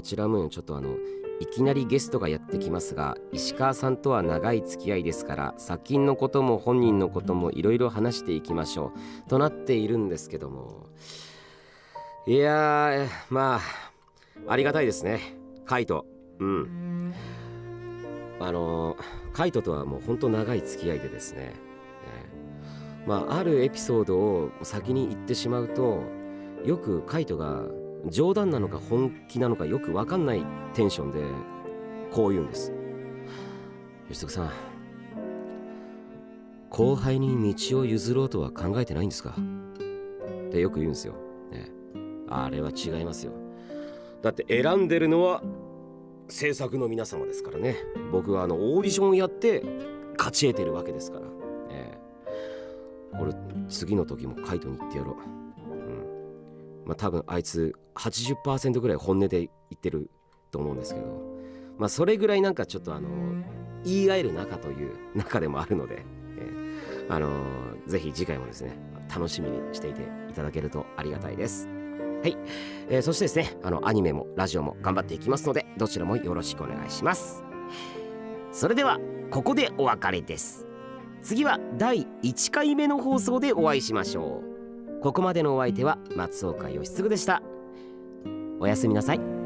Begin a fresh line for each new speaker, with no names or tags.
こちらもちょっとあのいきなりゲストがやってきますが石川さんとは長い付き合いですから作品のことも本人のこともいろいろ話していきましょう。となっているんですけども。いやーまあありがたいですね。カイト。うん。あのカイトとはもうほんと長い付き合いでですね、えー。まああるエピソードを先に言ってしまうとよくカイトが冗談なのか本気なのかよく分かんないテンションでこう言うんです。吉徳さん後輩に道を譲ろうとは考えてないんですか？ってよく言うんですよ、ね、あれは違いますよ。だって選んでるのは制作の皆様ですからね。僕はあのオーディションをやって勝ち得てるわけですから、ええ、俺次の時もカイトに言ってやろう。まあ、多分あいつ80%ぐらい本音で言ってると思うんですけど、まあ、それぐらいなんかちょっとあの言い合える仲という中でもあるので、えー、あのー、ぜひ次回もですね楽しみにしていていただけるとありがたいです。はい、えー、そしてですねあのアニメもラジオも頑張っていきますのでどちらもよろしくお願いします。それではここでお別れです。次は第1回目の放送でお会いしましょう。ここまでのお相手は松岡義嗣でした。おやすみなさい。